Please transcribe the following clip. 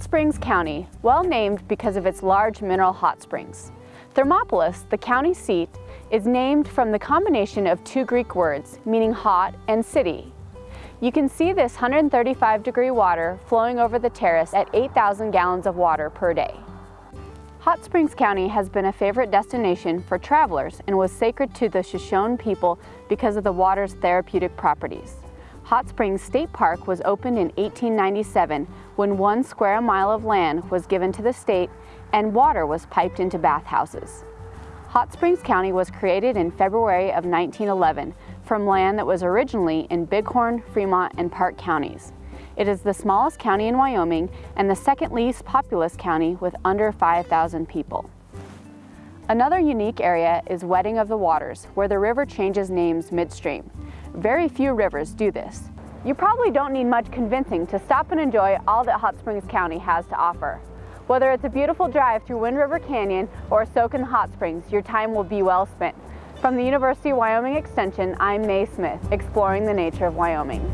Springs County, well named because of its large mineral hot springs. Thermopolis, the county seat, is named from the combination of two Greek words meaning hot and city. You can see this 135 degree water flowing over the terrace at 8,000 gallons of water per day. Hot Springs County has been a favorite destination for travelers and was sacred to the Shoshone people because of the water's therapeutic properties. Hot Springs State Park was opened in 1897 when one square mile of land was given to the state and water was piped into bathhouses. Hot Springs County was created in February of 1911 from land that was originally in Bighorn, Fremont, and Park counties. It is the smallest county in Wyoming and the second least populous county with under 5,000 people. Another unique area is Wedding of the Waters, where the river changes names midstream. Very few rivers do this. You probably don't need much convincing to stop and enjoy all that Hot Springs County has to offer. Whether it's a beautiful drive through Wind River Canyon or a soak in the hot springs, your time will be well spent. From the University of Wyoming Extension, I'm Mae Smith, exploring the nature of Wyoming.